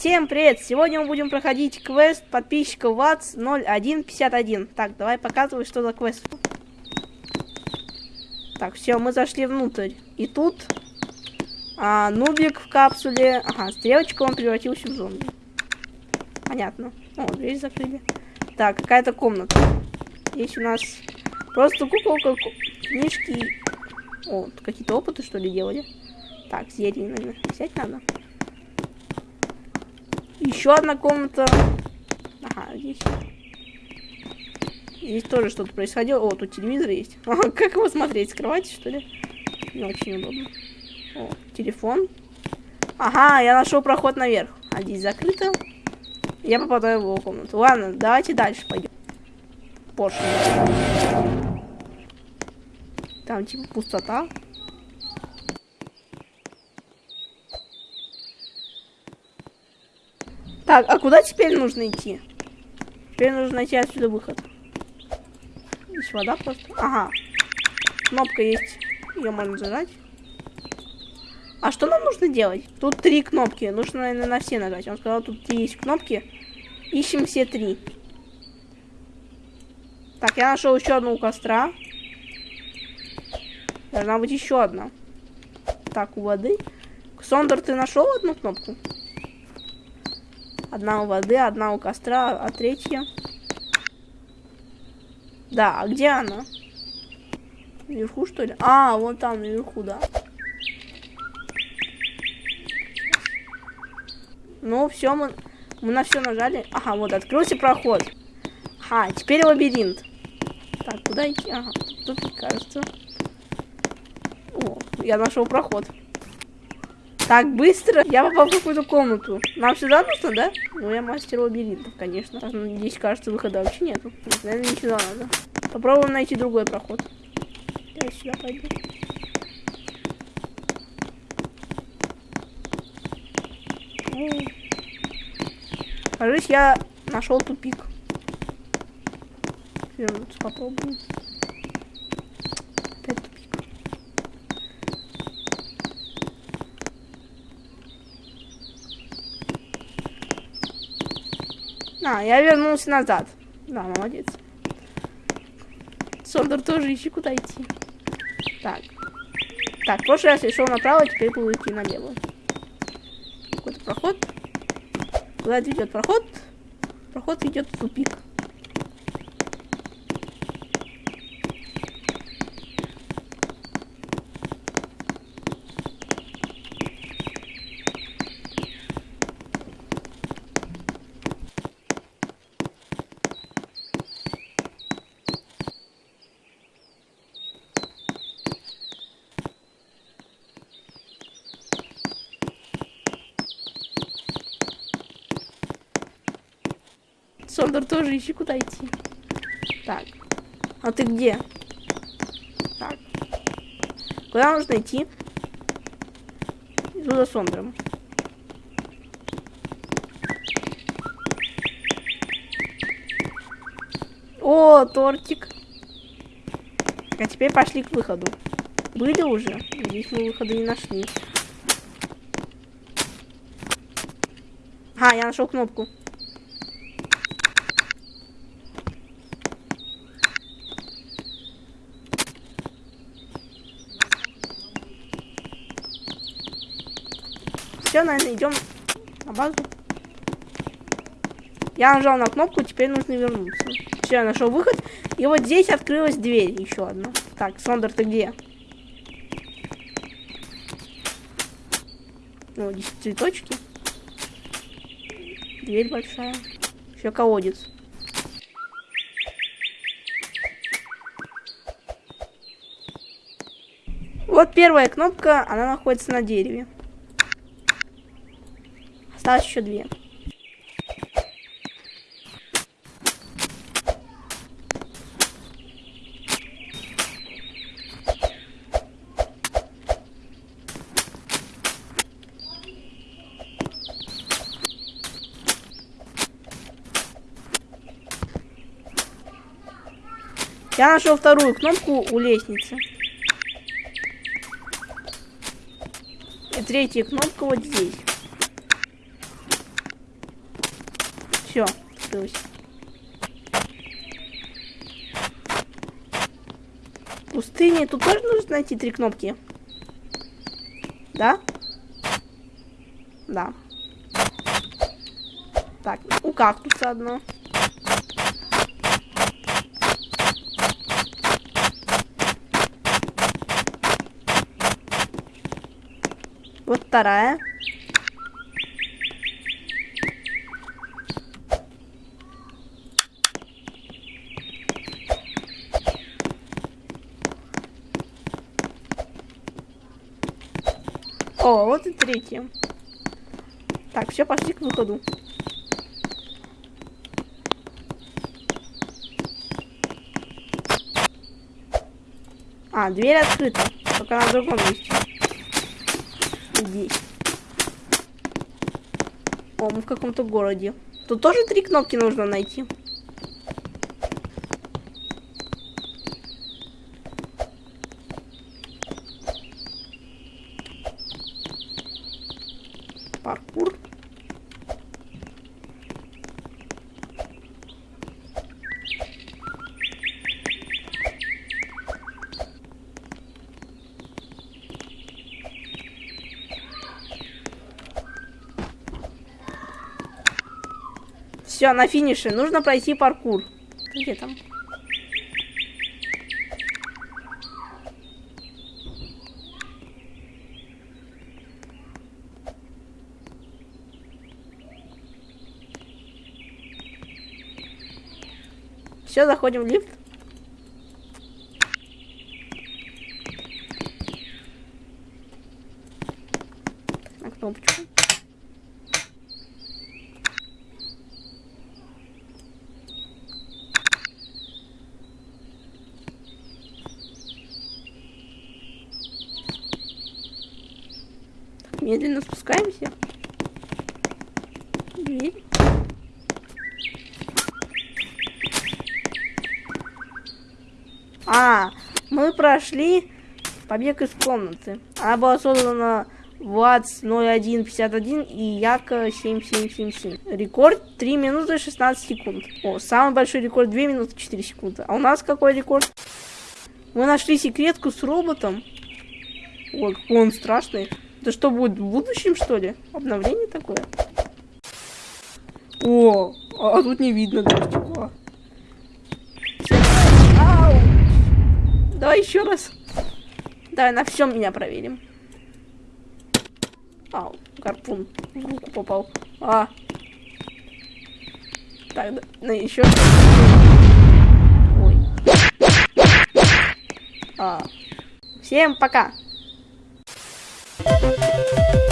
Всем привет! Сегодня мы будем проходить квест подписчика ВАЦ 0151. Так, давай показывай, что за квест. Так, все, мы зашли внутрь. И тут а, нубик в капсуле. Ага, стрелочка, он превратился в зомби. Понятно. О, дверь закрыли. Так, какая-то комната. Здесь у нас просто куколка, книжки. О, какие-то опыты, что ли, делали? Так, зелье, наверное, взять надо. Еще одна комната. Ага, здесь. Здесь тоже что-то происходило. О, тут телевизор есть. Ага, как его смотреть? С кровати, что ли? Не очень удобно. О, телефон. Ага, я нашел проход наверх. А здесь закрыто. Я попадаю в его комнату. Ладно, давайте дальше пойдем. Поршень. Там типа пустота. Так, а куда теперь нужно идти? Теперь нужно найти отсюда выход. Здесь вода просто. Ага. Кнопка есть. Ее можно зажать. А что нам нужно делать? Тут три кнопки. Нужно, наверное, на все нажать. Он сказал, тут есть кнопки. Ищем все три. Так, я нашел еще одну у костра. Должна быть еще одна. Так, у воды. Сондер, ты нашел одну кнопку? Одна у воды, одна у костра, а третья... Да, а где она? Наверху, что ли? А, вон там, наверху, да. Ну, все, мы, мы на все нажали. Ага, вот, открылся проход. Ага, теперь лабиринт. Так, куда идти? Ага, тут, кажется. О, я нашел проход. Так, быстро. Я попал в какую-то комнату. Нам сюда нужно, да? Ну, я мастер лабиринтов, конечно. Здесь, кажется, выхода вообще нету. Наверное, не сюда надо. Попробуем найти другой проход. Я сюда пойду. Кажись, я нашел тупик. Вернуться попробуем. А, я вернулся назад. Да, молодец. Сондер тоже ищи, куда идти. Так. Так, в прошлый раз я шел направо, теперь буду идти налево. Какой-то проход. Куда ведет проход? Проход идет в тупик. Сондер тоже ищи, куда идти. Так. А ты где? Так. Куда нужно идти? Иду за Сондером. О, тортик. А теперь пошли к выходу. Были уже? Здесь мы выхода не нашли. А, я нашел кнопку. Все, наверное, идем на базу. Я нажал на кнопку, теперь нужно вернуться. Все, я нашел выход. И вот здесь открылась дверь еще одна. Так, Сондер, ты где? Ну, здесь цветочки. Дверь большая. Еще колодец. Вот первая кнопка, она находится на дереве. Осталось еще две. Я нашел вторую кнопку у лестницы. И третья кнопка вот здесь. Все, открылось. Пустыне тут тоже нужно найти три кнопки. Да? Да. Так, у кактуса одно. Вот вторая. О, вот и третья. Так, все, пошли к выходу. А, дверь открыта. Только на другом месте. Здесь. О, мы в каком-то городе. Тут тоже три кнопки нужно найти. Паркур. Все, на финише. Нужно пройти паркур. Где там? Все, заходим в лифт. На кнопочку. Так, медленно спускаемся. Дверь. А, мы прошли побег из комнаты. Она была создана ВАЦ 0151 и Яка 7777. Рекорд 3 минуты 16 секунд. О, самый большой рекорд 2 минуты 4 секунды. А у нас какой рекорд? Мы нашли секретку с роботом. Ой, какой он страшный. Это что будет в будущем, что ли? Обновление такое? О, а, а тут не видно даже стекла. Ау! Давай еще раз. Давай на всем меня проверим. Ау, гарпун в руку попал. А. Так, да, ну еще. Ой. А. Всем пока. Música